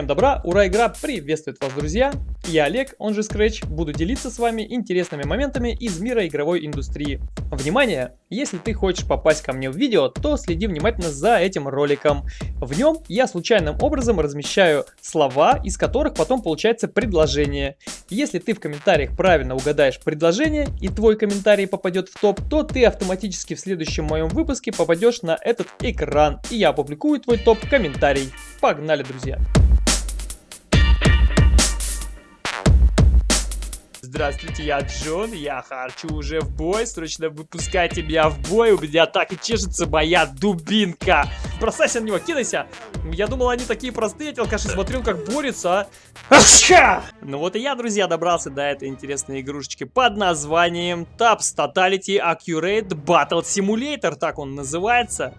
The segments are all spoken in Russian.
Всем добра, ура, игра приветствует вас, друзья! Я Олег, он же Scratch, буду делиться с вами интересными моментами из мира игровой индустрии. Внимание! Если ты хочешь попасть ко мне в видео, то следи внимательно за этим роликом. В нем я случайным образом размещаю слова, из которых потом получается предложение. Если ты в комментариях правильно угадаешь предложение и твой комментарий попадет в топ, то ты автоматически в следующем моем выпуске попадешь на этот экран, и я опубликую твой топ-комментарий. Погнали, друзья! Здравствуйте, я Джон, я хочу уже в бой, срочно выпускайте меня в бой, у меня так и чешется моя дубинка. Бросайся на него, кидайся. Я думал, они такие простые, я алкаши смотрел, как борются, а. Ну вот и я, друзья, добрался до этой интересной игрушечки под названием Taps Totality Accurate Battle Simulator, так он называется.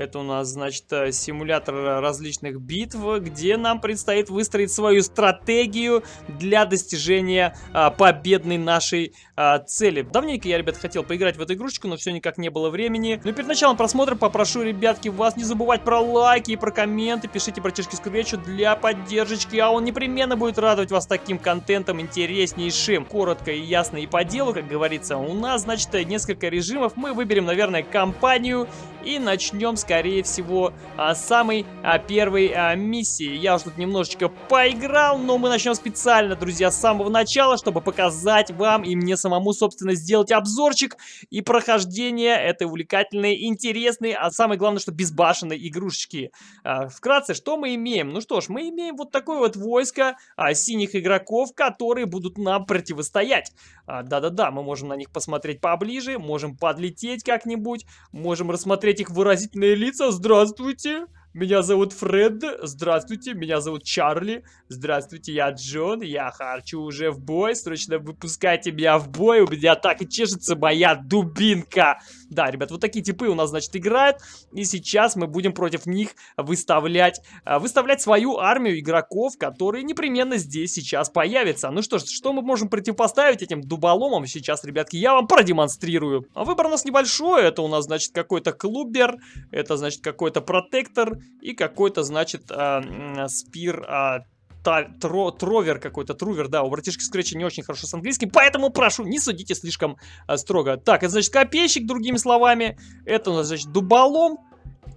Это у нас, значит, э, симулятор различных битв, где нам предстоит выстроить свою стратегию для достижения а, победной нашей а, цели. Давненько я, ребят, хотел поиграть в эту игрушечку, но все никак не было времени. Но перед началом просмотра попрошу, ребятки, вас не забывать про лайки и про комменты. Пишите братишки Скречу для поддержки, а он непременно будет радовать вас таким контентом интереснейшим. Коротко и ясно и по делу, как говорится. У нас, значит, несколько режимов. Мы выберем, наверное, компанию и начнем, скорее всего, а, самой а, первой а, миссии. Я уже тут немножечко поиграл, но мы начнем специально, друзья, с самого начала, чтобы показать вам и мне самому, собственно, сделать обзорчик и прохождение этой увлекательной, интересной, а самое главное, что безбашенной игрушечки. Вкратце, что мы имеем? Ну что ж, мы имеем вот такое вот войско синих игроков, которые будут нам противостоять. Да-да-да, мы можем на них посмотреть поближе, можем подлететь как-нибудь, можем рассмотреть этих выразительные лица. Здравствуйте! Меня зовут Фред, здравствуйте, меня зовут Чарли, здравствуйте, я Джон, я хочу уже в бой, срочно выпускайте меня в бой, у меня так и чешется моя дубинка. Да, ребят, вот такие типы у нас, значит, играют, и сейчас мы будем против них выставлять, а, выставлять свою армию игроков, которые непременно здесь сейчас появятся. Ну что ж, что мы можем противопоставить этим дуболомам сейчас, ребятки, я вам продемонстрирую. Выбор у нас небольшой, это у нас, значит, какой-то клубер, это, значит, какой-то протектор, и какой-то, значит, э, спир... Э, тро, тровер какой-то, трувер, да, у братишки Скретча не очень хорошо с английским, поэтому прошу, не судите слишком а, строго. Так, это значит копейщик, другими словами, это у нас, значит, дуболом,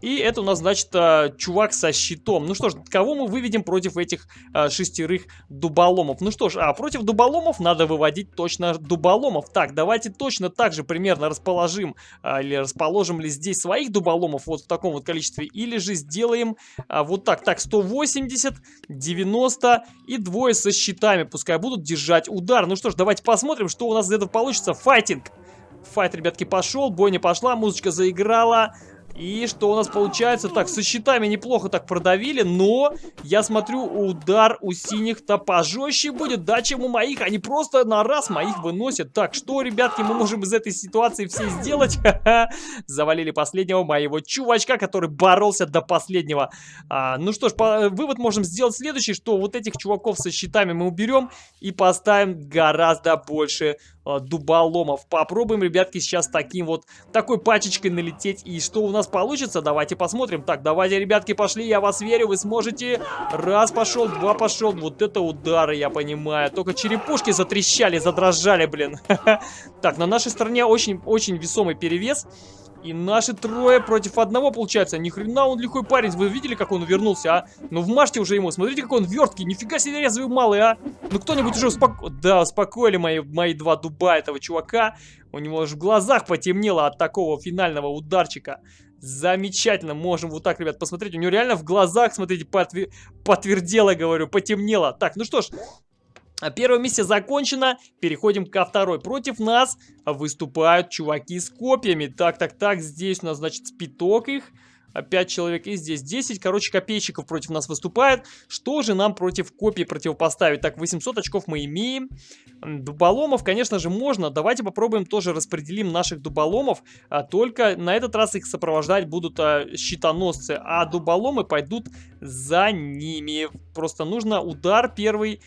и это у нас, значит, а, чувак со щитом. Ну что ж, кого мы выведем против этих а, шестерых дуболомов? Ну что ж, а против дуболомов надо выводить точно дуболомов. Так, давайте точно так же примерно расположим, а, или расположим ли здесь своих дуболомов вот в таком вот количестве, или же сделаем вот так. Так, 180, 90 и двое со щитами. Пускай будут держать удар. Ну что ж, давайте посмотрим, что у нас из этого получится. Файтинг! Файт, ребятки, пошел, бойня пошла, музычка заиграла. И что у нас получается? Так, со щитами неплохо так продавили, но я смотрю, удар у синих-то пожестче будет, да, чем у моих. Они просто на раз моих выносят. Так, что, ребятки, мы можем из этой ситуации все сделать? Завалили последнего моего чувачка, который боролся до последнего. А, ну что ж, по, вывод можем сделать следующий, что вот этих чуваков со щитами мы уберем и поставим гораздо больше дуболомов. Попробуем, ребятки, сейчас таким вот, такой пачечкой налететь. И что у нас получится. Давайте посмотрим. Так, давайте, ребятки, пошли. Я вас верю, вы сможете. Раз пошел, два пошел. Вот это удары, я понимаю. Только черепушки затрещали, задрожали, блин. Так, на нашей стороне очень-очень весомый перевес. И наши трое против одного получается. Ни хрена он лихой парень. Вы видели, как он вернулся, а? Ну вмажьте уже ему. Смотрите, какой он верткий. Нифига себе резвый малый, а? Ну кто-нибудь уже успоко... Да, успокоили мои, мои два дуба этого чувака. У него аж в глазах потемнело от такого финального ударчика. Замечательно, можем вот так, ребят, посмотреть. У него реально в глазах, смотрите, потвер... потвердело, говорю, потемнело. Так, ну что ж, Первая миссия закончена, переходим ко второй. Против нас выступают чуваки с копьями. Так, так, так, здесь у нас, значит, спиток их. 5 человек и здесь 10. Короче, копейщиков против нас выступает. Что же нам против копий противопоставить? Так, 800 очков мы имеем. Дуболомов, конечно же, можно. Давайте попробуем тоже распределим наших дуболомов. А, только на этот раз их сопровождать будут а, щитоносцы. А дуболомы пойдут за ними. Просто нужно удар первый,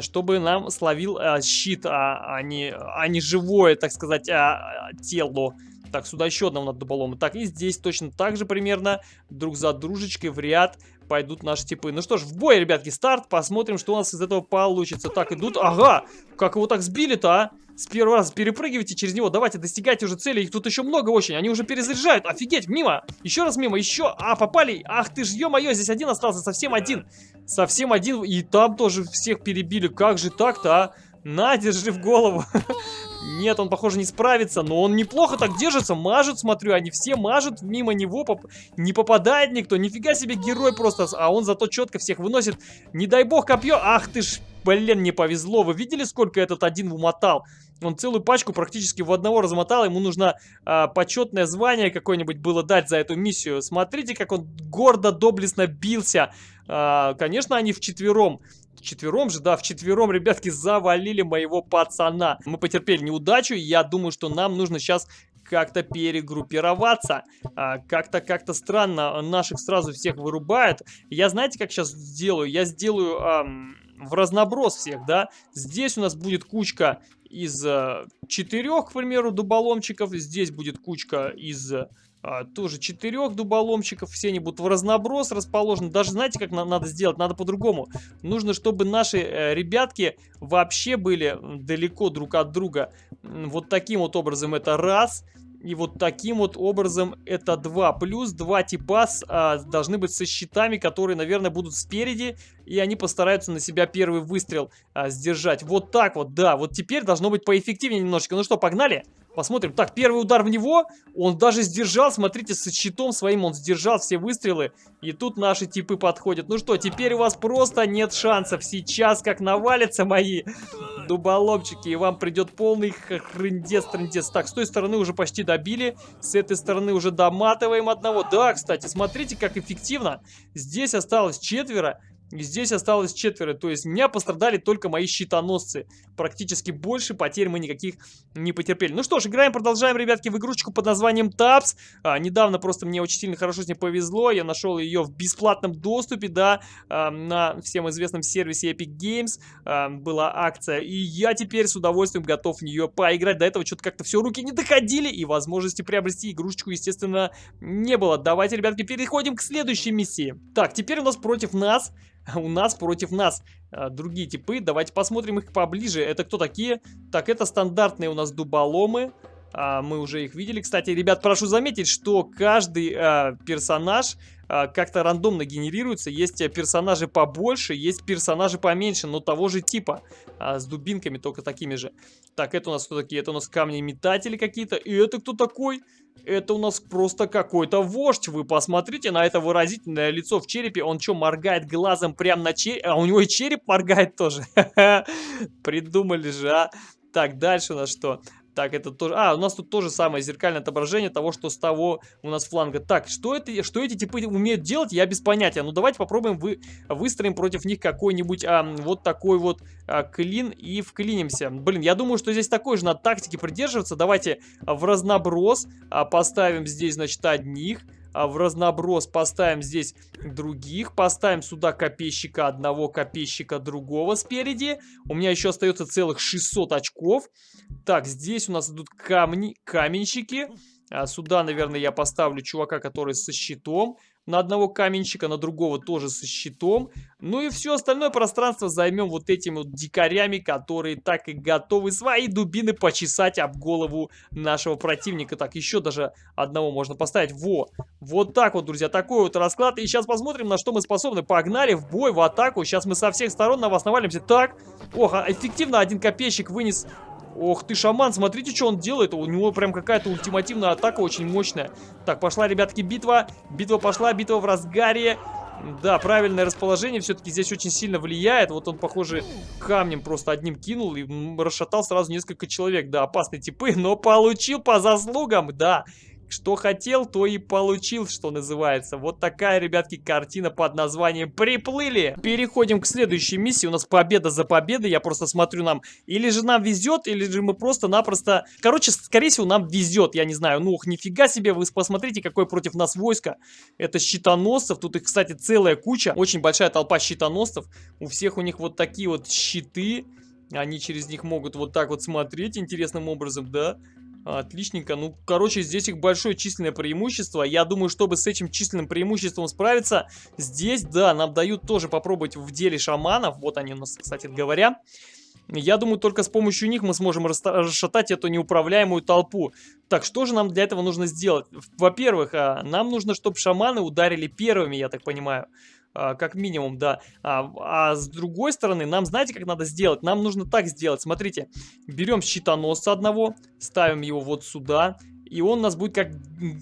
чтобы нам словил а, щит, а, а, не, а не живое, так сказать, а, а тело. Так, сюда еще одного надо поломать. Так, и здесь точно так же примерно, друг за дружечкой в ряд пойдут наши типы. Ну что ж, в бой, ребятки, старт. Посмотрим, что у нас из этого получится. Так, идут. Ага, как его так сбили-то, а? С первого раза перепрыгивайте через него. Давайте, достигайте уже цели. Их тут еще много очень. Они уже перезаряжают. Офигеть, мимо. Еще раз мимо, еще. А, попали. Ах ты ж, ё-моё, здесь один остался. Совсем один. Совсем один. И там тоже всех перебили. Как же так-то, а? На, держи в голову. Нет, он, похоже, не справится, но он неплохо так держится, мажет, смотрю, они все мажут, мимо него поп не попадает никто, нифига себе герой просто, а он зато четко всех выносит. Не дай бог копье, ах ты ж, блин, не повезло, вы видели, сколько этот один умотал? Он целую пачку практически в одного размотал, ему нужно а, почетное звание какое-нибудь было дать за эту миссию. Смотрите, как он гордо, доблестно бился. А, конечно, они вчетвером Четвером же, да, в четвером, ребятки, завалили моего пацана. Мы потерпели неудачу, я думаю, что нам нужно сейчас как-то перегруппироваться. А, как-то как-то странно наших сразу всех вырубает. Я знаете, как сейчас сделаю? Я сделаю ам, в разноброс всех, да. Здесь у нас будет кучка из а, четырех, к примеру, дуболомчиков. Здесь будет кучка из а, тоже четырех дуболомчиков, все они будут в разноброс расположены. Даже знаете, как на надо сделать? Надо по-другому. Нужно, чтобы наши э, ребятки вообще были далеко друг от друга. Вот таким вот образом это раз. И вот таким вот образом это два. Плюс два типа с, а, должны быть со щитами, которые, наверное, будут спереди. И они постараются на себя первый выстрел а, сдержать. Вот так вот, да. Вот теперь должно быть поэффективнее немножечко. Ну что, погнали? Посмотрим. Так, первый удар в него. Он даже сдержал. Смотрите, с щитом своим он сдержал все выстрелы. И тут наши типы подходят. Ну что, теперь у вас просто нет шансов. Сейчас как навалятся мои дуболомчики. И вам придет полный хрындец-трындец. Так, с той стороны уже почти добили. С этой стороны уже доматываем одного. Да, кстати, смотрите, как эффективно. Здесь осталось четверо. Здесь осталось четверо, то есть меня пострадали только мои щитоносцы. Практически больше потерь мы никаких не потерпели. Ну что ж, играем, продолжаем, ребятки, в игрушечку под названием Tabs. А, недавно просто мне очень сильно хорошо с ней повезло. Я нашел ее в бесплатном доступе, да, а, на всем известном сервисе Epic Games. А, была акция, и я теперь с удовольствием готов в нее поиграть. До этого что-то как-то все руки не доходили, и возможности приобрести игрушечку, естественно, не было. Давайте, ребятки, переходим к следующей миссии. Так, теперь у нас против нас у нас против нас а, другие типы. Давайте посмотрим их поближе. Это кто такие? Так, это стандартные у нас дуболомы. А, мы уже их видели. Кстати, ребят, прошу заметить, что каждый а, персонаж а, как-то рандомно генерируется. Есть э, персонажи побольше, есть персонажи поменьше, но того же типа. А, с дубинками, только такими же. Так, это у нас кто такие? Это у нас камни-метатели какие-то. И это кто такой? Это у нас просто какой-то вождь. Вы посмотрите на это выразительное лицо в черепе. Он что, моргает глазом прямо на череп? А у него и череп моргает тоже. Придумали же, а. Так, дальше у нас что? Так, это тоже... А, у нас тут тоже самое зеркальное отображение того, что с того у нас фланга. Так, что, это, что эти типы умеют делать, я без понятия. Ну, давайте попробуем вы, выстроим против них какой-нибудь а, вот такой вот а, клин и вклинимся. Блин, я думаю, что здесь такой же надо тактики придерживаться. Давайте в разноброс а, поставим здесь, значит, одних в разноброс поставим здесь других, поставим сюда копейщика одного, копейщика другого спереди. У меня еще остается целых 600 очков. Так, здесь у нас идут камни, каменщики. А сюда, наверное, я поставлю чувака, который со щитом на одного каменщика, на другого тоже со щитом. Ну и все остальное пространство займем вот этими вот дикарями, которые так и готовы свои дубины почесать об голову нашего противника. Так, еще даже одного можно поставить. Во! Вот так вот, друзья, такой вот расклад. И сейчас посмотрим, на что мы способны. Погнали в бой, в атаку. Сейчас мы со всех сторон на вас навалимся. Так, ох, а эффективно один копейщик вынес Ох ты, шаман, смотрите, что он делает. У него прям какая-то ультимативная атака очень мощная. Так, пошла, ребятки, битва. Битва пошла, битва в разгаре. Да, правильное расположение все-таки здесь очень сильно влияет. Вот он, похоже, камнем просто одним кинул и расшатал сразу несколько человек. Да, опасные типы, но получил по заслугам, да. Что хотел, то и получил, что называется. Вот такая, ребятки, картина под названием «Приплыли». Переходим к следующей миссии. У нас победа за победой. Я просто смотрю нам, или же нам везет, или же мы просто-напросто... Короче, скорее всего, нам везет. Я не знаю, ну, ух, нифига себе, вы посмотрите, какое против нас войско. Это щитоносцев. Тут их, кстати, целая куча. Очень большая толпа щитоносцев. У всех у них вот такие вот щиты. Они через них могут вот так вот смотреть интересным образом, да? Отличненько. Ну, короче, здесь их большое численное преимущество. Я думаю, чтобы с этим численным преимуществом справиться, здесь, да, нам дают тоже попробовать в деле шаманов. Вот они у нас, кстати говоря. Я думаю, только с помощью них мы сможем расшатать эту неуправляемую толпу. Так, что же нам для этого нужно сделать? Во-первых, а, нам нужно, чтобы шаманы ударили первыми, я так понимаю. А, как минимум, да. А, а с другой стороны, нам знаете, как надо сделать? Нам нужно так сделать. Смотрите, берем щитоносца одного, ставим его вот сюда. И он у нас будет как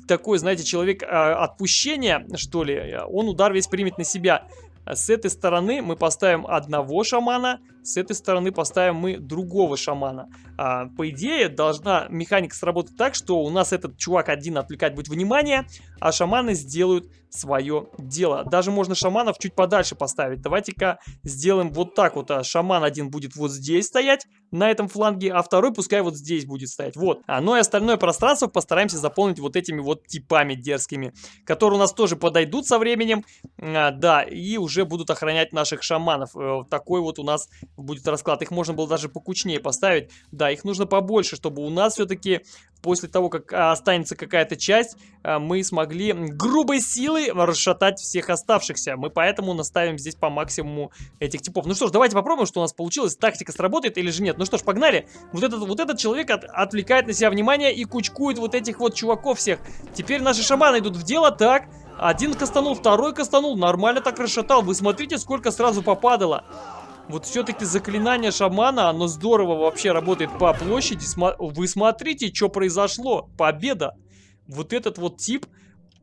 такой, знаете, человек а, отпущения, что ли. Он удар весь примет на себя. С этой стороны мы поставим одного шамана, с этой стороны поставим мы другого шамана. А, по идее, должна механика сработать так, что у нас этот чувак один отвлекать будет внимание, а шаманы сделают свое дело. Даже можно шаманов чуть подальше поставить. Давайте-ка сделаем вот так вот. А шаман один будет вот здесь стоять, на этом фланге, а второй пускай вот здесь будет стоять. Вот. А, ну и остальное пространство постараемся заполнить вот этими вот типами дерзкими, которые у нас тоже подойдут со временем. А, да, и уже будут охранять наших шаманов. А, такой вот у нас будет расклад. Их можно было даже покучнее поставить. Да, их нужно побольше, чтобы у нас все-таки после того, как а, останется какая-то часть, а, мы смогли грубой силой расшатать всех оставшихся. Мы поэтому наставим здесь по максимуму этих типов. Ну что ж, давайте попробуем, что у нас получилось. Тактика сработает или же нет. Ну что ж, погнали. Вот этот, вот этот человек от, отвлекает на себя внимание и кучкует вот этих вот чуваков всех. Теперь наши шаманы идут в дело. Так, один кастанул, второй кастанул. Нормально так расшатал. Вы смотрите, сколько сразу попадало. Вот все-таки заклинание шамана, оно здорово вообще работает по площади. Вы смотрите, что произошло. Победа. Вот этот вот тип,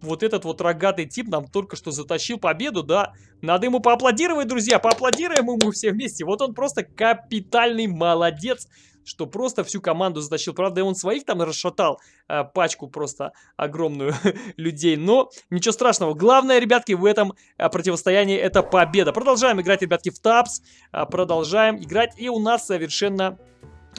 вот этот вот рогатый тип нам только что затащил победу, да. Надо ему поаплодировать, друзья. Поаплодируем ему все вместе. Вот он просто капитальный молодец что просто всю команду затащил. Правда, он своих там расшатал, э, пачку просто огромную людей. Но ничего страшного. Главное, ребятки, в этом э, противостоянии это победа. Продолжаем играть, ребятки, в тапс. Э, продолжаем играть. И у нас совершенно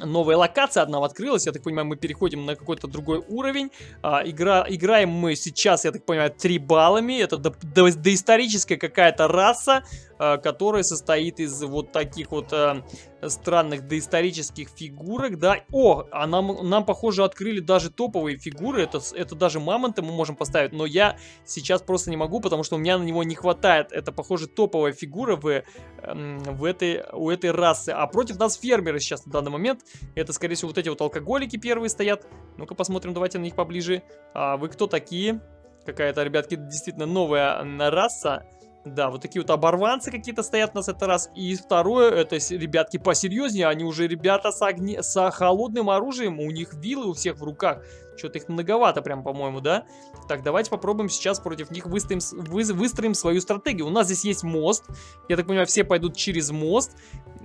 новая локация одна открылась. Я так понимаю, мы переходим на какой-то другой уровень. А, игра, играем мы сейчас, я так понимаю, баллами. Это до, до, доисторическая какая-то раса, а, которая состоит из вот таких вот а, странных доисторических фигурок, да. О, а нам, нам, похоже, открыли даже топовые фигуры. Это, это даже мамонта мы можем поставить, но я сейчас просто не могу, потому что у меня на него не хватает. Это, похоже, топовая фигура в, эм, в этой, у этой расы. А против нас фермеры сейчас на данный момент. Это, скорее всего, вот эти вот алкоголики первые стоят. Ну-ка посмотрим, давайте на них поближе. А вы кто такие? Какая-то, ребятки, действительно новая раса. Да, вот такие вот оборванцы какие-то стоят у нас это раз. И второе, это ребятки посерьезнее, они уже ребята с, огне... с холодным оружием, у них вилы у всех в руках. Что-то их многовато прям, по-моему, да? Так, давайте попробуем сейчас против них выстроим, вы... выстроим свою стратегию. У нас здесь есть мост. Я так понимаю, все пойдут через мост.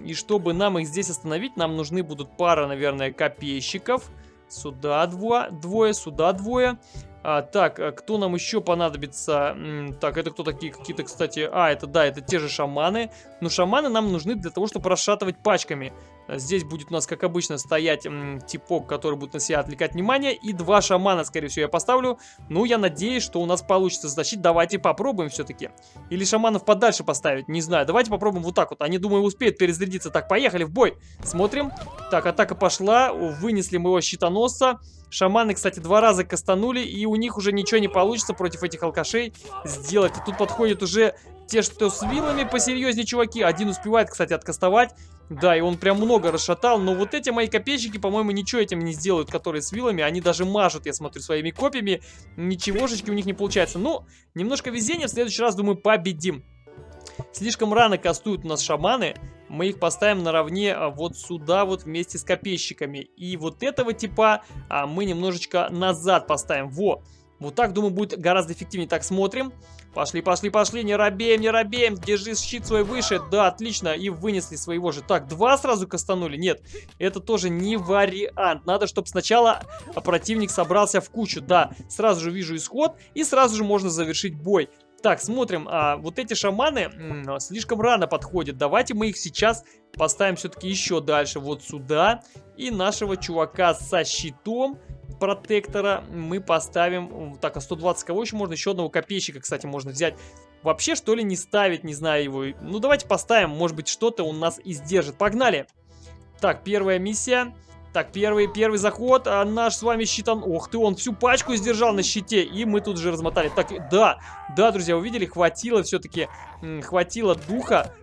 И чтобы нам их здесь остановить, нам нужны будут пара, наверное, копейщиков. Сюда двое, двое сюда двое. А, так, а кто нам еще понадобится? Так, это кто такие какие-то, кстати? А, это да, это те же шаманы. Но шаманы нам нужны для того, чтобы расшатывать пачками. Здесь будет у нас, как обычно, стоять типок, который будет на себя отвлекать внимание. И два шамана, скорее всего, я поставлю. Ну, я надеюсь, что у нас получится затащить. Давайте попробуем все-таки. Или шаманов подальше поставить, не знаю. Давайте попробуем вот так вот. Они, думаю, успеют перезарядиться. Так, поехали в бой. Смотрим. Так, атака пошла. Вынесли моего щитоносца. Шаманы, кстати, два раза кастанули, и у них уже ничего не получится против этих алкашей сделать. И тут подходят уже те, что с вилами посерьезнее чуваки. Один успевает, кстати, откастовать. Да, и он прям много расшатал, но вот эти мои копейщики, по-моему, ничего этим не сделают, которые с вилами. Они даже мажут, я смотрю, своими копьями. Ничегошечки у них не получается. Ну, немножко везения, в следующий раз, думаю, победим. Слишком рано кастуют у нас шаманы. Мы их поставим наравне а, вот сюда вот вместе с копейщиками. И вот этого типа а, мы немножечко назад поставим. Во! Вот так, думаю, будет гораздо эффективнее. Так, смотрим. Пошли, пошли, пошли, не робеем, не робеем. Держи щит свой выше. Да, отлично. И вынесли своего же. Так, два сразу кастанули. Нет, это тоже не вариант. Надо, чтобы сначала противник собрался в кучу. Да, сразу же вижу исход. И сразу же можно завершить бой. Так, смотрим. А, вот эти шаманы м, слишком рано подходят. Давайте мы их сейчас поставим все-таки еще дальше. Вот сюда. И нашего чувака со щитом протектора мы поставим... Так, а 120 кого еще можно? Еще одного копейщика, кстати, можно взять. Вообще, что ли, не ставить, не знаю его. Ну, давайте поставим, может быть, что-то он нас и сдержит. Погнали! Так, первая миссия. Так, первый, первый заход, а наш с вами щитан... Ох ты, он всю пачку сдержал на щите, и мы тут же размотали. Так, да, да, друзья, увидели, хватило все-таки, хватило духа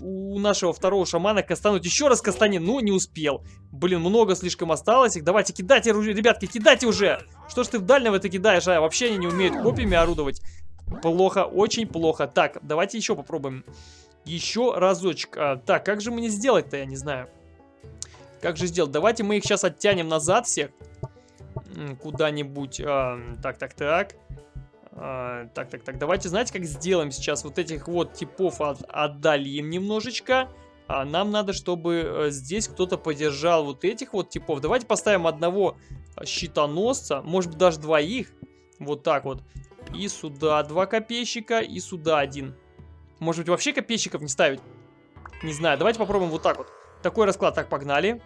у нашего второго шамана кастануть еще раз кастанин. Ну, не успел. Блин, много слишком осталось их. Давайте, кидайте, ребятки, кидайте уже. Что ж ты в дальнего это кидаешь, а? Вообще они не умеют копьями орудовать. Плохо, очень плохо. Так, давайте еще попробуем. Еще разочек. А, так, как же мне сделать-то, я не знаю. Как же сделать? Давайте мы их сейчас оттянем назад всех. Куда-нибудь. А, так, так, так. А, так, так, так, давайте, знаете, как сделаем сейчас? Вот этих вот типов от, отдалим немножечко. А нам надо, чтобы э, здесь кто-то поддержал вот этих вот типов. Давайте поставим одного щитоносца, может быть даже двоих. Вот так вот. И сюда два копейщика, и сюда один. Может быть вообще копейщиков не ставить? Не знаю, давайте попробуем вот так вот. Такой расклад, так, погнали.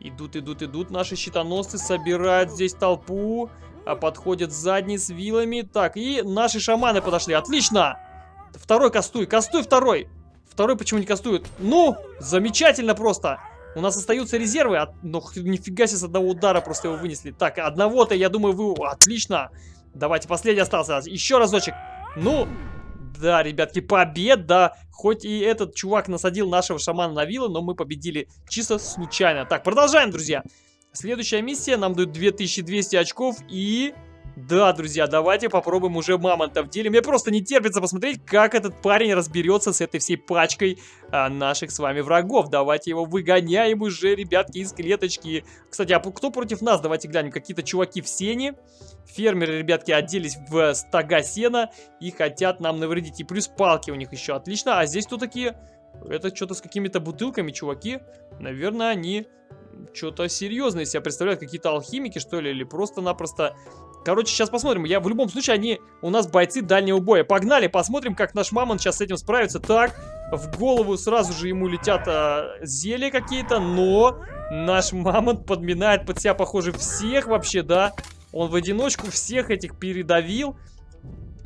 Идут, идут, идут наши щитоносцы, собирают здесь толпу. А подходят задний с вилами. Так, и наши шаманы подошли. Отлично! Второй кастуй. Кастуй второй. Второй почему не кастует? Ну, замечательно просто. У нас остаются резервы. От... Ну, нифига себе с одного удара просто его вынесли. Так, одного-то, я думаю, вы... Отлично. Давайте, последний остался. Еще разочек. Ну, да, ребятки, победа. Хоть и этот чувак насадил нашего шамана на вилы, но мы победили чисто случайно. Так, продолжаем, друзья. Следующая миссия нам дает 2200 очков и... Да, друзья, давайте попробуем уже мамонта в деле. Мне просто не терпится посмотреть, как этот парень разберется с этой всей пачкой а, наших с вами врагов. Давайте его выгоняем уже, ребятки, из клеточки. Кстати, а кто против нас? Давайте глянем. Какие-то чуваки в сене. Фермеры, ребятки, оделись в стога сена и хотят нам навредить. И плюс палки у них еще отлично. А здесь кто такие? Это что-то с какими-то бутылками, чуваки. Наверное, они что-то серьезное себя представляют. Какие-то алхимики, что ли, или просто-напросто... Короче, сейчас посмотрим. Я в любом случае, они у нас бойцы дальнего боя. Погнали, посмотрим, как наш мамон сейчас с этим справится. Так, в голову сразу же ему летят а, зелья какие-то, но наш мамонт подминает под себя, похоже, всех вообще, да. Он в одиночку всех этих передавил.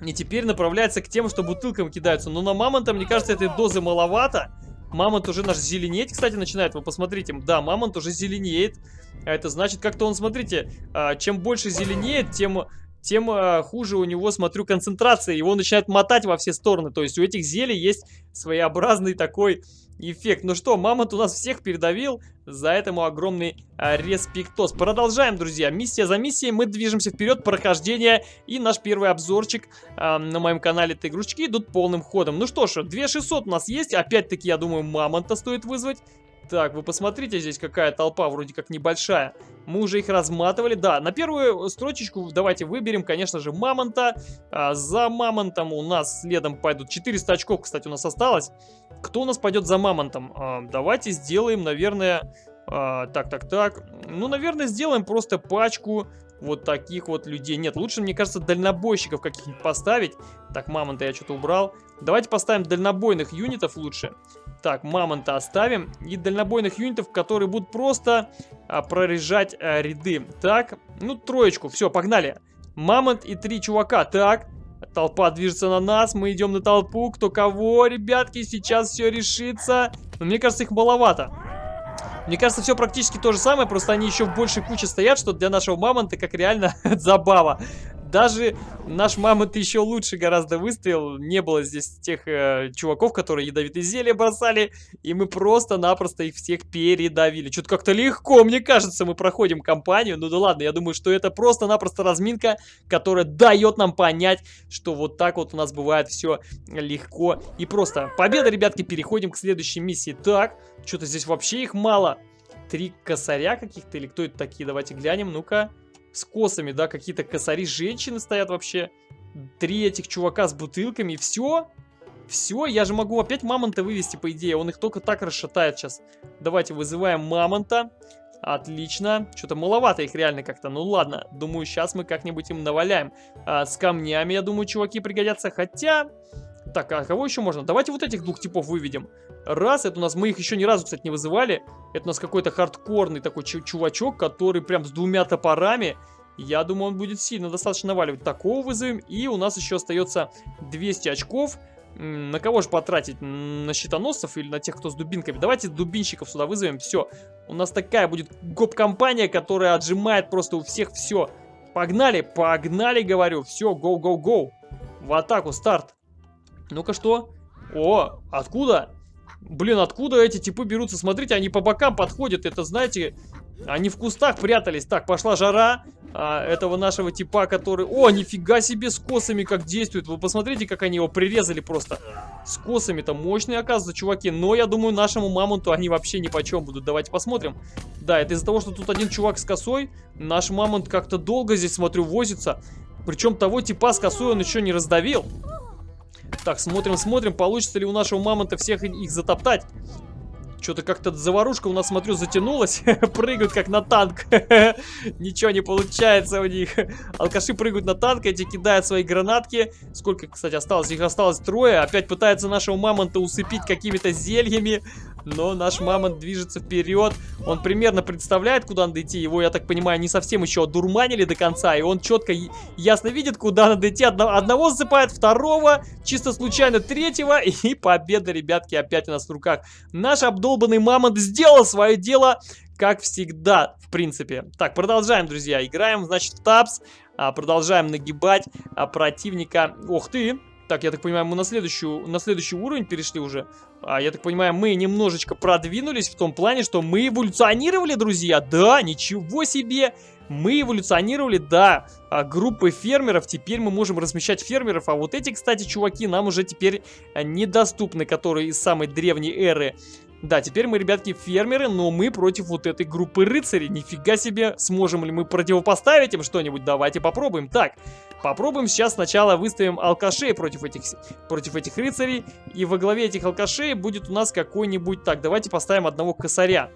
И теперь направляется к тем, что бутылкам кидаются. Но на мамонта, мне кажется, этой дозы маловато. Мамонт уже наш зеленеть, кстати, начинает. Вы посмотрите. Да, мамонт уже зеленеет. А это значит, как-то он, смотрите, а, чем больше зеленеет, тем тем э, хуже у него, смотрю, концентрация. Его начинает мотать во все стороны. То есть у этих зелий есть своеобразный такой эффект. Ну что, мамонт у нас всех передавил. За этому огромный э, респектос. Продолжаем, друзья. Миссия за миссией. Мы движемся вперед. Прохождение. И наш первый обзорчик э, на моем канале этой игрушечки идут полным ходом. Ну что ж, 2600 у нас есть. Опять-таки, я думаю, мамонта стоит вызвать. Так, вы посмотрите, здесь какая толпа, вроде как небольшая. Мы уже их разматывали. Да, на первую строчечку давайте выберем, конечно же, мамонта. А, за мамонтом у нас следом пойдут 400 очков, кстати, у нас осталось. Кто у нас пойдет за мамонтом? А, давайте сделаем, наверное... А, так, так, так. Ну, наверное, сделаем просто пачку вот таких вот людей. Нет, лучше, мне кажется, дальнобойщиков каких-нибудь поставить. Так, мамонта я что-то убрал. Давайте поставим дальнобойных юнитов лучше. Так, мамонта оставим. И дальнобойных юнитов, которые будут просто а, прорежать а, ряды. Так, ну, троечку. Все, погнали. Мамонт и три чувака. Так, толпа движется на нас. Мы идем на толпу. Кто кого, ребятки, сейчас все решится. Но мне кажется, их маловато. Мне кажется, все практически то же самое, просто они еще в большей куче стоят, что для нашего мамонта как реально забава. Даже наш мамонт еще лучше гораздо выстоял. Не было здесь тех э, чуваков, которые ядовитые зелья бросали. И мы просто-напросто их всех передавили. Что-то как-то легко, мне кажется, мы проходим кампанию. Ну да ладно, я думаю, что это просто-напросто разминка, которая дает нам понять, что вот так вот у нас бывает все легко и просто. Победа, ребятки, переходим к следующей миссии. Так, что-то здесь вообще их мало. Три косаря каких-то или кто это такие? Давайте глянем, ну-ка. С косами, да, какие-то косари женщины стоят вообще. Три этих чувака с бутылками, все. Все, я же могу опять мамонта вывести, по идее. Он их только так расшатает сейчас. Давайте вызываем мамонта. Отлично. Что-то маловато их реально как-то. Ну ладно, думаю, сейчас мы как-нибудь им наваляем. А, с камнями, я думаю, чуваки пригодятся. Хотя... Так, а кого еще можно? Давайте вот этих двух типов выведем. Раз, это у нас, мы их еще ни разу, кстати, не вызывали. Это у нас какой-то хардкорный такой чувачок, который прям с двумя топорами. Я думаю, он будет сильно достаточно наваливать. Такого вызовем. И у нас еще остается 200 очков. На кого же потратить? На щитоносцев или на тех, кто с дубинками? Давайте дубинщиков сюда вызовем. Все. У нас такая будет гоп-компания, которая отжимает просто у всех все. Погнали, погнали, говорю. Все, go-go-go. В атаку, старт. Ну-ка, что? О, откуда? Блин, откуда эти типы берутся? Смотрите, они по бокам подходят. Это, знаете, они в кустах прятались. Так, пошла жара а, этого нашего типа, который... О, нифига себе с косами как действует. Вы посмотрите, как они его прирезали просто. С косами-то мощные, оказывается, чуваки. Но я думаю, нашему мамонту они вообще ни по чем будут. Давайте посмотрим. Да, это из-за того, что тут один чувак с косой. Наш мамонт как-то долго здесь, смотрю, возится. Причем того типа с косой он еще не раздавил. Так, смотрим, смотрим, получится ли у нашего мамонта всех их затоптать. Что-то как-то заварушка у нас, смотрю, затянулась. прыгают как на танк. Ничего не получается у них. Алкаши прыгают на танк, эти кидают свои гранатки. Сколько, кстати, осталось? Их осталось трое. Опять пытаются нашего мамонта усыпить какими-то зельями но наш мамонт движется вперед. Он примерно представляет, куда надо идти. Его, я так понимаю, не совсем еще одурманили до конца, и он четко, ясно видит, куда надо идти. Одно, одного засыпает, второго, чисто случайно третьего, и победа, ребятки, опять у нас в руках. Наш обдолбанный мамонт сделал свое дело, как всегда, в принципе. Так, продолжаем, друзья. Играем, значит, в тапс. А, продолжаем нагибать а, противника. Ох ты! Так, я так понимаю, мы на, следующую, на следующий уровень перешли уже. А, я так понимаю, мы немножечко продвинулись в том плане, что мы эволюционировали, друзья. Да, ничего себе! Мы эволюционировали, да, а, группы фермеров. Теперь мы можем размещать фермеров. А вот эти, кстати, чуваки нам уже теперь а, недоступны, которые из самой древней эры. Да, теперь мы, ребятки, фермеры, но мы против вот этой группы рыцарей. Нифига себе, сможем ли мы противопоставить им что-нибудь? Давайте попробуем. Так, попробуем сейчас сначала выставим алкашей против этих, против этих рыцарей. И во главе этих алкашей будет у нас какой-нибудь... Так, давайте поставим одного косаря.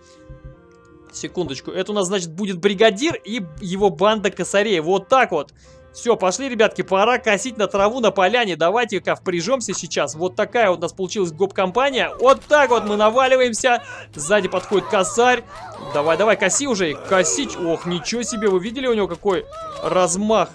Секундочку, это у нас, значит, будет бригадир и его банда косарей. Вот так вот. Все, пошли, ребятки, пора косить на траву на поляне. Давайте-ка впряжемся сейчас. Вот такая у нас получилась гоп-компания. Вот так вот мы наваливаемся. Сзади подходит косарь. Давай, давай, коси уже. Косить. Ох, ничего себе, вы видели у него какой размах?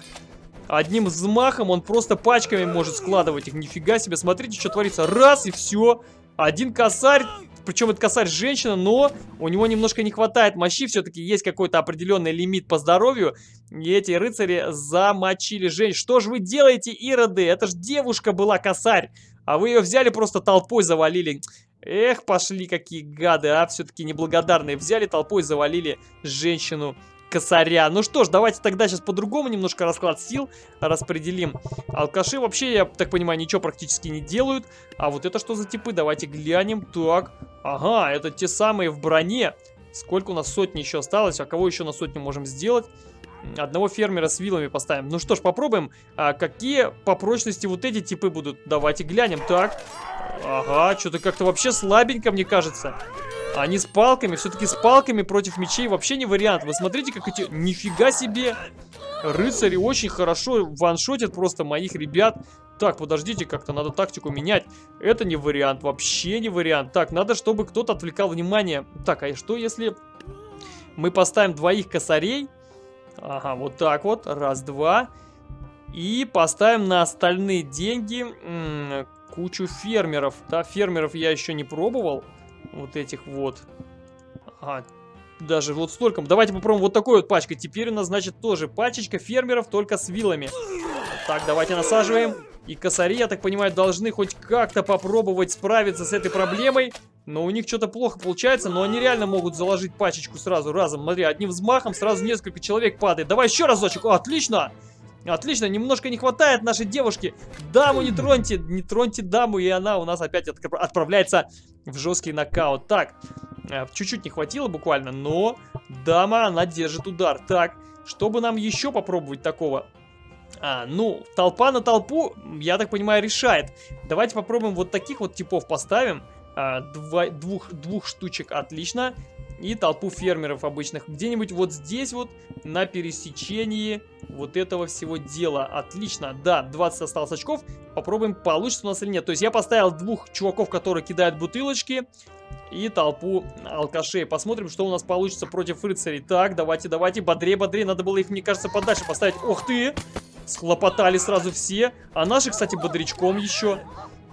Одним взмахом он просто пачками может складывать их. Нифига себе, смотрите, что творится. Раз, и все. Один косарь причем это косарь женщина, но у него немножко не хватает мощи, все-таки есть какой-то определенный лимит по здоровью, и эти рыцари замочили женщину. Что же вы делаете, ироды? Это же девушка была косарь, а вы ее взяли просто толпой завалили. Эх, пошли какие гады, а, все-таки неблагодарные. Взяли толпой, завалили женщину косаря. Ну что ж, давайте тогда сейчас по-другому немножко расклад сил распределим. Алкаши вообще, я так понимаю, ничего практически не делают. А вот это что за типы? Давайте глянем. Так, ага, это те самые в броне. Сколько у нас сотни еще осталось? А кого еще на сотню можем сделать? Одного фермера с вилами поставим. Ну что ж, попробуем. А какие по прочности вот эти типы будут? Давайте глянем. Так. Ага, что-то как-то вообще слабенько, мне кажется. Они с палками, все-таки с палками против мечей вообще не вариант. Вы смотрите, как эти... Нифига себе! Рыцари очень хорошо ваншотят просто моих ребят. Так, подождите, как-то надо тактику менять. Это не вариант, вообще не вариант. Так, надо, чтобы кто-то отвлекал внимание. Так, а что если мы поставим двоих косарей? Ага, вот так вот. Раз, два. И поставим на остальные деньги кучу фермеров. Да, фермеров я еще не пробовал вот этих вот. Ага, даже вот столько. Давайте попробуем вот такой вот пачкой. Теперь у нас, значит, тоже пачечка фермеров, только с вилами. Так, давайте насаживаем. И косари, я так понимаю, должны хоть как-то попробовать справиться с этой проблемой. Но у них что-то плохо получается, но они реально могут заложить пачечку сразу, разом. Смотри, одним взмахом сразу несколько человек падает. Давай еще разочек. О, отлично! Отлично, немножко не хватает нашей девушки. Даму не троньте, не троньте даму, и она у нас опять отправляется в жесткий нокаут. Так, э, чуть-чуть не хватило буквально, но дама, она держит удар. Так, Чтобы нам еще попробовать такого? А, ну, толпа на толпу, я так понимаю, решает. Давайте попробуем вот таких вот типов поставим. А, два, двух, двух штучек, отлично. И толпу фермеров обычных. Где-нибудь вот здесь вот, на пересечении вот этого всего дела. Отлично, да, 20 осталось очков. Попробуем, получится у нас или нет. То есть я поставил двух чуваков, которые кидают бутылочки. И толпу алкашей. Посмотрим, что у нас получится против рыцарей. Так, давайте, давайте, бодрее, бодрее. Надо было их, мне кажется, подальше поставить. Ох ты! Схлопотали сразу все. А наши, кстати, бодрячком еще.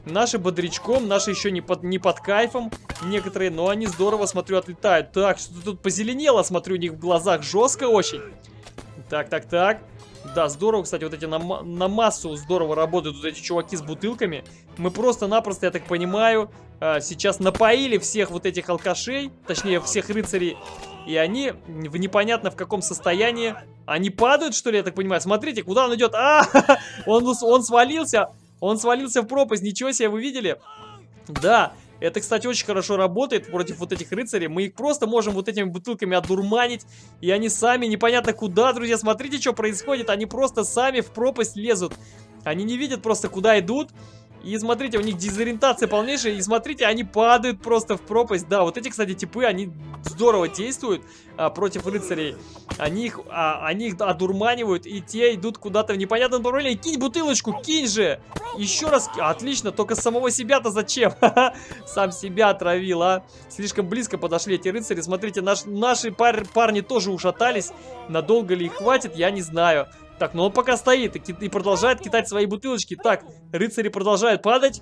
Наши бодрячком, наши еще не под, не под кайфом некоторые, но они здорово, смотрю, отлетают. Так, что-то тут позеленело, смотрю, у них в глазах жестко очень. Так, так, так. Да, здорово, кстати, вот эти на, на массу здорово работают вот эти чуваки с бутылками. Мы просто-напросто, я так понимаю, а, сейчас напоили всех вот этих алкашей, точнее, всех рыцарей. И они в непонятно в каком состоянии. Они падают, что ли, я так понимаю? Смотрите, куда он идет. А, он, он свалился. Он свалился в пропасть. Ничего себе, вы видели? Да, это, кстати, очень хорошо работает против вот этих рыцарей. Мы их просто можем вот этими бутылками одурманить. И они сами непонятно куда, друзья. Смотрите, что происходит. Они просто сами в пропасть лезут. Они не видят просто, куда идут. И смотрите, у них дезориентация полнейшая. И смотрите, они падают просто в пропасть. Да, вот эти, кстати, типы, они здорово действуют а, против рыцарей. Они их, а, они их одурманивают, и те идут куда-то в непонятном направлении. Кинь бутылочку, кинь же! Еще раз. Отлично, только самого себя-то зачем? Сам себя отравил, а? Слишком близко подошли эти рыцари. Смотрите, наш, наши пар парни тоже ушатались. Надолго ли их хватит, я не знаю. Так, ну он пока стоит и, и продолжает кидать свои бутылочки. Так, рыцари продолжают падать.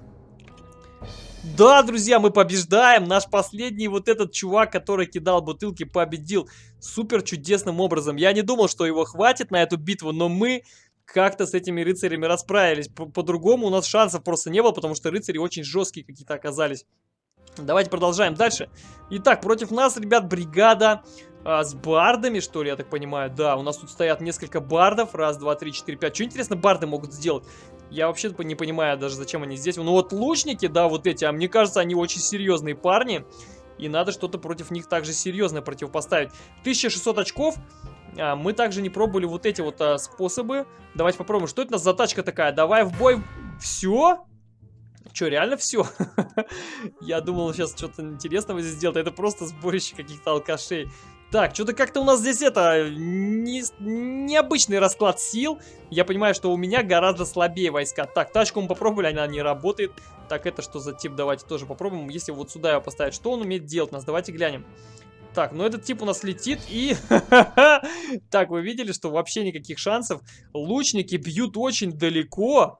Да, друзья, мы побеждаем. Наш последний вот этот чувак, который кидал бутылки, победил супер чудесным образом. Я не думал, что его хватит на эту битву, но мы как-то с этими рыцарями расправились. По-другому -по у нас шансов просто не было, потому что рыцари очень жесткие какие-то оказались. Давайте продолжаем дальше. Итак, против нас, ребят, бригада а, с бардами, что ли, я так понимаю. Да, у нас тут стоят несколько бардов. Раз, два, три, четыре, пять. Что интересно барды могут сделать? Я вообще не понимаю даже, зачем они здесь. Ну вот лучники, да, вот эти, а мне кажется, они очень серьезные парни. И надо что-то против них также серьезное противопоставить. 1600 очков. А, мы также не пробовали вот эти вот а, способы. Давайте попробуем. Что это у нас за тачка такая? Давай в бой. Все? Что, реально все? Я думал, сейчас что-то интересного здесь сделать. Это просто сборище каких-то алкашей. Так, что-то как-то у нас здесь это... Не, необычный расклад сил. Я понимаю, что у меня гораздо слабее войска. Так, тачку мы попробовали, она не работает. Так, это что за тип? Давайте тоже попробуем. Если вот сюда его поставить, что он умеет делать нас? Давайте глянем. Так, ну этот тип у нас летит и... так, вы видели, что вообще никаких шансов. Лучники бьют очень далеко.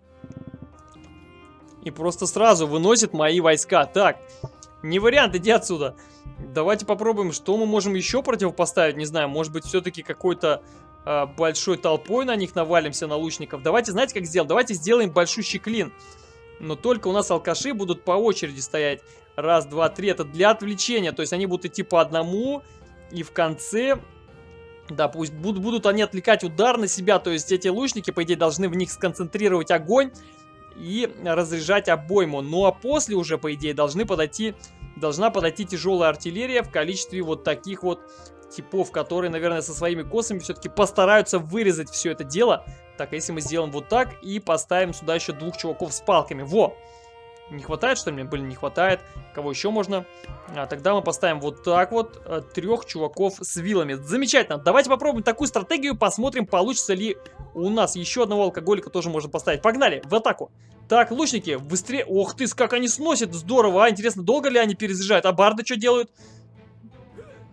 И просто сразу выносит мои войска. Так, не вариант, иди отсюда. Давайте попробуем, что мы можем еще противопоставить. Не знаю, может быть, все-таки какой-то э, большой толпой на них навалимся, на лучников. Давайте, знаете, как сделаем? Давайте сделаем большущий клин. Но только у нас алкаши будут по очереди стоять. Раз, два, три. Это для отвлечения. То есть они будут идти по одному. И в конце... Да, пусть будут, будут они отвлекать удар на себя. То есть эти лучники, по идее, должны в них сконцентрировать огонь и разряжать обойму. Ну а после уже, по идее, должны подойти, должна подойти тяжелая артиллерия в количестве вот таких вот типов, которые, наверное, со своими косами все-таки постараются вырезать все это дело. Так, а если мы сделаем вот так и поставим сюда еще двух чуваков с палками. Во! Не хватает, что ли? Блин, не хватает. Кого еще можно? А, тогда мы поставим вот так вот э, трех чуваков с вилами. Замечательно. Давайте попробуем такую стратегию. Посмотрим, получится ли у нас еще одного алкоголика тоже можно поставить. Погнали, в атаку. Так, лучники, быстрее. Ох ты, как они сносят. Здорово, а. Интересно, долго ли они перезаряжают? А барды что делают?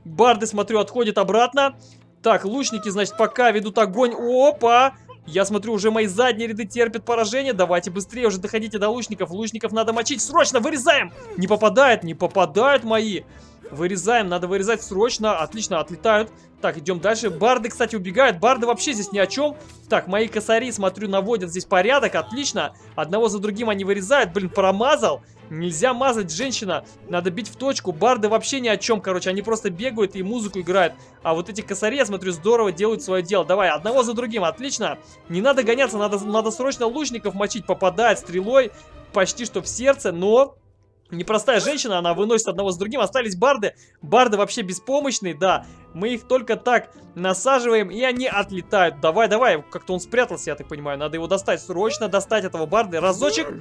Барды, смотрю, отходят обратно. Так, лучники, значит, пока ведут огонь. Опа! Я смотрю, уже мои задние ряды терпят поражение. Давайте быстрее уже доходите до лучников. Лучников надо мочить. Срочно вырезаем! Не попадает, не попадают мои. Вырезаем, надо вырезать срочно. Отлично, отлетают. Так, идем дальше. Барды, кстати, убегают. Барды вообще здесь ни о чем. Так, мои косари, смотрю, наводят здесь порядок. Отлично. Одного за другим они вырезают. Блин, промазал. Нельзя мазать, женщина. Надо бить в точку. Барды вообще ни о чем, короче. Они просто бегают и музыку играют. А вот эти косари, я смотрю, здорово делают свое дело. Давай, одного за другим. Отлично. Не надо гоняться, надо, надо срочно лучников мочить. Попадает стрелой почти что в сердце, но непростая женщина, она выносит одного с другим, остались барды, барды вообще беспомощные, да, мы их только так насаживаем, и они отлетают, давай, давай, как-то он спрятался, я так понимаю, надо его достать, срочно достать этого барда, разочек,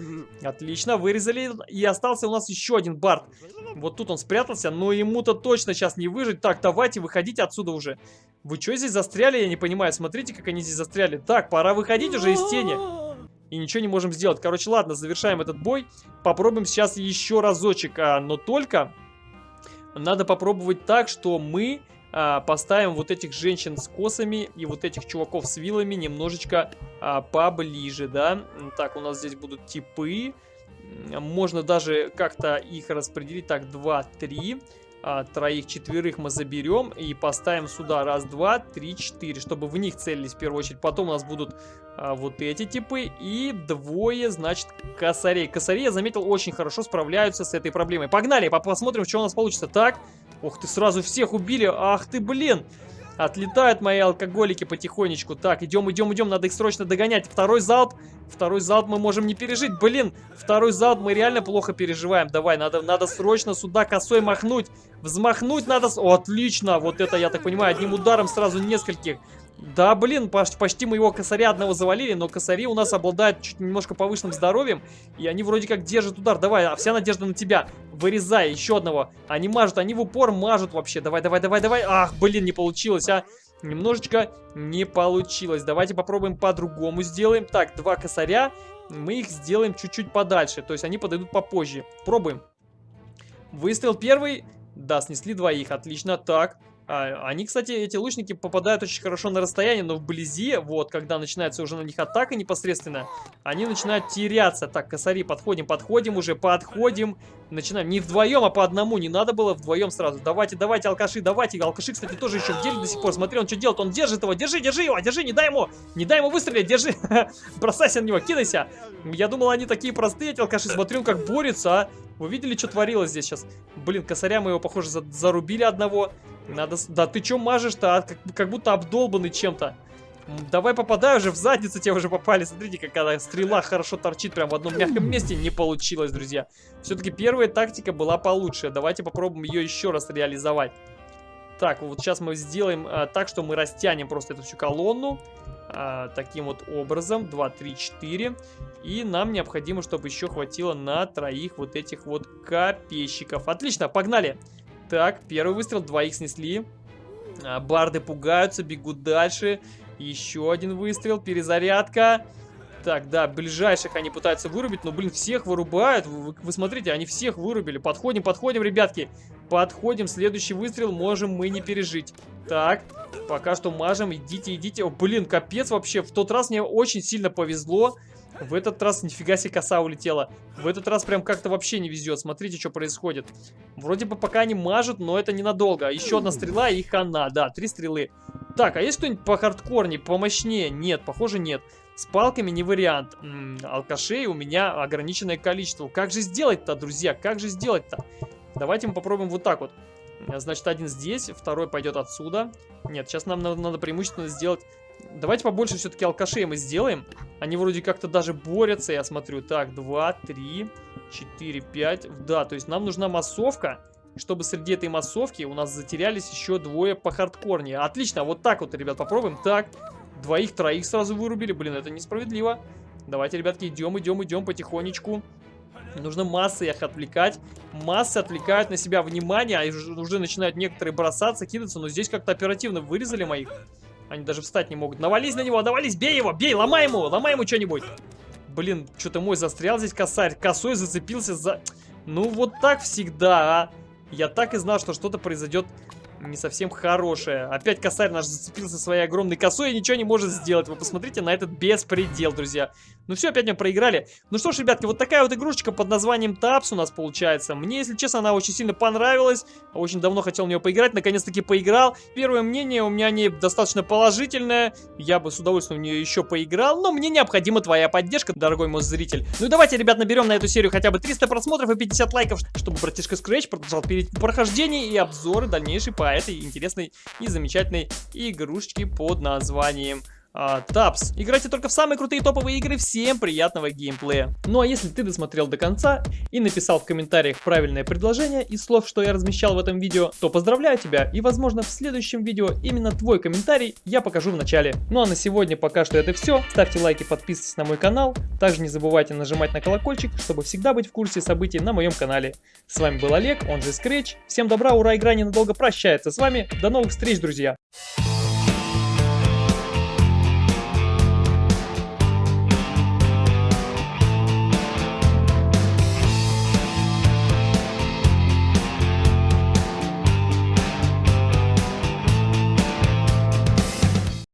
отлично, вырезали, и остался у нас еще один бард, вот тут он спрятался, но ему-то точно сейчас не выжить, так, давайте, выходите отсюда уже, вы что здесь застряли, я не понимаю, смотрите, как они здесь застряли, так, пора выходить уже из тени, и ничего не можем сделать. Короче, ладно, завершаем этот бой. Попробуем сейчас еще разочек, а, но только надо попробовать так, что мы а, поставим вот этих женщин с косами и вот этих чуваков с вилами немножечко а, поближе, да. Так, у нас здесь будут типы. Можно даже как-то их распределить. Так, 2, 3 а, троих, четверых мы заберем и поставим сюда раз, два, три, четыре, чтобы в них целились в первую очередь. Потом у нас будут а, вот эти типы и двое, значит, косарей. Косари, я заметил, очень хорошо справляются с этой проблемой. Погнали, посмотрим, что у нас получится. Так, ух ты, сразу всех убили, ах ты, блин. Отлетают мои алкоголики потихонечку. Так, идем, идем, идем, надо их срочно догонять. Второй залп. Второй залп мы можем не пережить. Блин, второй залп мы реально плохо переживаем. Давай, надо, надо срочно сюда косой махнуть. Взмахнуть надо... О, отлично! Вот это, я так понимаю, одним ударом сразу нескольких. Да, блин, почти, мы его косаря одного завалили, но косари у нас обладают чуть немножко повышенным здоровьем, и они вроде как держат удар. Давай, а вся надежда на тебя. Вырезай еще одного. Они мажут, они в упор мажут вообще. Давай, давай, давай, давай. Ах, блин, не получилось, а. Немножечко не получилось. Давайте попробуем по-другому сделаем. Так, два косаря. Мы их сделаем чуть-чуть подальше, то есть они подойдут попозже. Пробуем. Выстрел первый. Да, снесли двоих, отлично. Так, а, они, кстати, эти лучники попадают очень хорошо на расстояние, но вблизи, вот, когда начинается уже на них атака непосредственно, они начинают теряться. Так, косари, подходим, подходим уже, подходим. Начинаем не вдвоем, а по одному. Не надо было вдвоем сразу. Давайте, давайте, алкаши, давайте. Алкаши, кстати, тоже еще в деле до сих пор. Смотри, он что делает. Он держит его. Держи, держи его, держи, не дай ему. Не дай ему выстрелить, держи. Бросайся на него, кидайся. Я думал, они такие простые, эти алкаши. Смотри, он как борется, а. Вы видели, что творилось здесь сейчас? Блин, косаря мы его, похоже, за зарубили одного. Надо... Да ты чё мажешь-то? А? Как, как будто обдолбанный чем-то. Давай попадай уже в задницу, тебе уже попали. Смотрите, какая стрела хорошо торчит прям в одном мягком месте. Не получилось, друзья. Все-таки первая тактика была получше. Давайте попробуем ее еще раз реализовать. Так, вот сейчас мы сделаем а, так, что мы растянем просто эту всю колонну. А, таким вот образом. 2, 3, 4. И нам необходимо, чтобы еще хватило на троих вот этих вот копейщиков. Отлично, погнали! Так, первый выстрел, двоих снесли. А, барды пугаются, бегут дальше. Еще один выстрел, перезарядка. Так, да, ближайших они пытаются вырубить, но, блин, всех вырубают. Вы, вы смотрите, они всех вырубили. Подходим, подходим, ребятки. Подходим, следующий выстрел можем мы не пережить. Так, пока что мажем, идите, идите. О, блин, капец вообще. В тот раз мне очень сильно повезло. В этот раз нифига себе коса улетела. В этот раз прям как-то вообще не везет. Смотрите, что происходит. Вроде бы пока они мажут, но это ненадолго. Еще одна стрела и хана. Да, три стрелы. Так, а есть кто-нибудь по хардкорнее, помощнее? Нет, похоже нет. С палками не вариант. М -м, алкашей у меня ограниченное количество. Как же сделать-то, друзья? Как же сделать-то? Давайте мы попробуем вот так вот. Значит, один здесь, второй пойдет отсюда. Нет, сейчас нам надо, надо преимущественно сделать Давайте побольше все-таки алкашей мы сделаем. Они вроде как-то даже борются, я смотрю. Так, 2, 3, 4, 5. Да, то есть нам нужна массовка, чтобы среди этой массовки у нас затерялись еще двое по хардкорнее. Отлично, вот так вот, ребят, попробуем. Так, двоих-троих сразу вырубили. Блин, это несправедливо. Давайте, ребятки, идем, идем, идем потихонечку. Нужно массы их отвлекать. Массы отвлекают на себя внимание, а уже начинают некоторые бросаться, кидаться, но здесь как-то оперативно вырезали моих. Они даже встать не могут. Навались на него, навались, бей его, бей, ломай ему, ломай ему что-нибудь. Блин, что-то мой застрял здесь косарь. Косой зацепился за... Ну, вот так всегда, а. Я так и знал, что что-то произойдет не совсем хорошее. Опять косарь наш зацепился своей огромной косой и ничего не может сделать. Вы посмотрите на этот беспредел, друзья. Ну все, опять мы проиграли. Ну что ж, ребятки, вот такая вот игрушечка под названием Тапс у нас получается. Мне, если честно, она очень сильно понравилась. Очень давно хотел в нее поиграть, наконец-таки поиграл. Первое мнение у меня о ней достаточно положительное. Я бы с удовольствием в нее еще поиграл, но мне необходима твоя поддержка, дорогой мой зритель. Ну и давайте, ребят, наберем на эту серию хотя бы 300 просмотров и 50 лайков, чтобы братишка Scratch продолжал прохождение и обзоры дальнейшие по этой интересной и замечательной игрушечке под названием а. Играйте только в самые крутые топовые игры. Всем приятного геймплея. Ну а если ты досмотрел до конца и написал в комментариях правильное предложение из слов, что я размещал в этом видео, то поздравляю тебя и возможно в следующем видео именно твой комментарий я покажу в начале. Ну а на сегодня пока что это все. Ставьте лайки, подписывайтесь на мой канал. Также не забывайте нажимать на колокольчик, чтобы всегда быть в курсе событий на моем канале. С вами был Олег, он же Scratch. Всем добра, ура, игра ненадолго прощается с вами. До новых встреч, друзья!